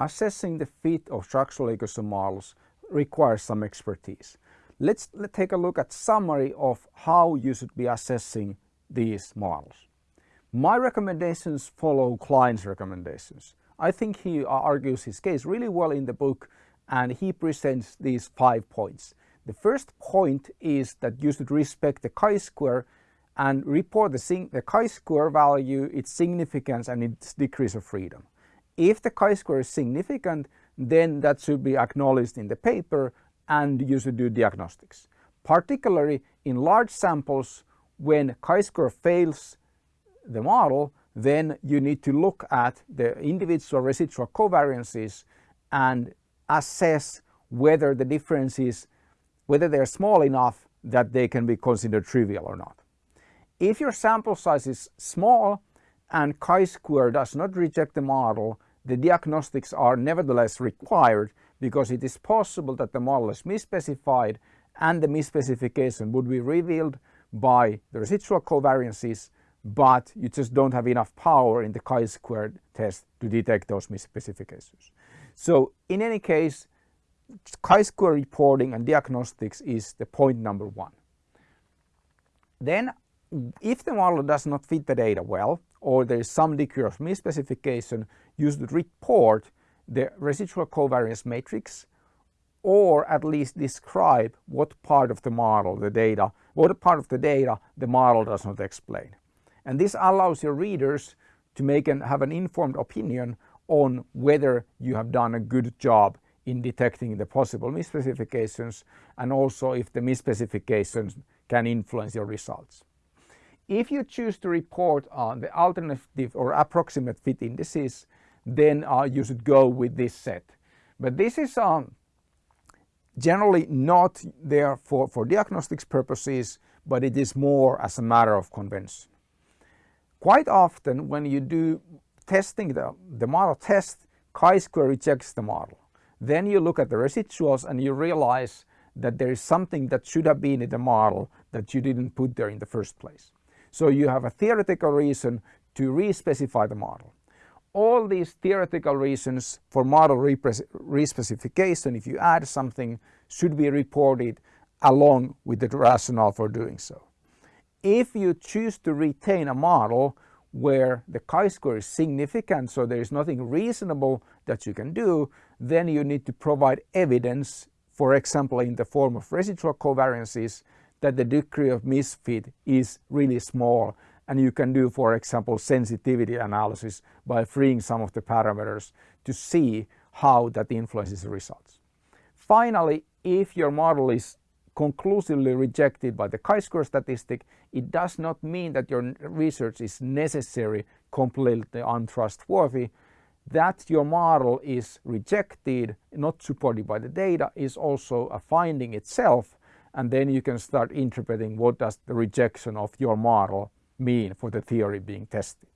assessing the fit of structural equation models requires some expertise. Let's, let's take a look at summary of how you should be assessing these models. My recommendations follow Kline's recommendations. I think he argues his case really well in the book and he presents these five points. The first point is that you should respect the chi-square and report the, the chi-square value, its significance and its degrees of freedom. If the chi-square is significant, then that should be acknowledged in the paper and you should do diagnostics. Particularly in large samples, when chi-square fails the model, then you need to look at the individual residual covariances and assess whether the differences, whether they're small enough that they can be considered trivial or not. If your sample size is small and chi-square does not reject the model, the diagnostics are nevertheless required because it is possible that the model is misspecified and the misspecification would be revealed by the residual covariances but you just don't have enough power in the chi-squared test to detect those misspecifications. So in any case, chi-square reporting and diagnostics is the point number one. Then if the model does not fit the data well or there is some degree of misspecification, you should report the residual covariance matrix or at least describe what part of the model the data, what part of the data the model does not explain. And this allows your readers to make and have an informed opinion on whether you have done a good job in detecting the possible misspecifications and also if the misspecifications can influence your results. If you choose to report on the alternative or approximate fit indices, then uh, you should go with this set. But this is um, generally not there for, for diagnostics purposes, but it is more as a matter of convention. Quite often when you do testing the, the model test, chi-square rejects the model. Then you look at the residuals and you realize that there is something that should have been in the model that you didn't put there in the first place. So you have a theoretical reason to re-specify the model. All these theoretical reasons for model re-specification, if you add something, should be reported along with the rationale for doing so. If you choose to retain a model where the chi-square is significant, so there is nothing reasonable that you can do, then you need to provide evidence, for example in the form of residual covariances, that the degree of misfit is really small and you can do for example sensitivity analysis by freeing some of the parameters to see how that influences the results. Finally, if your model is conclusively rejected by the chi-square statistic, it does not mean that your research is necessary completely untrustworthy. That your model is rejected, not supported by the data, is also a finding itself and then you can start interpreting what does the rejection of your model mean for the theory being tested.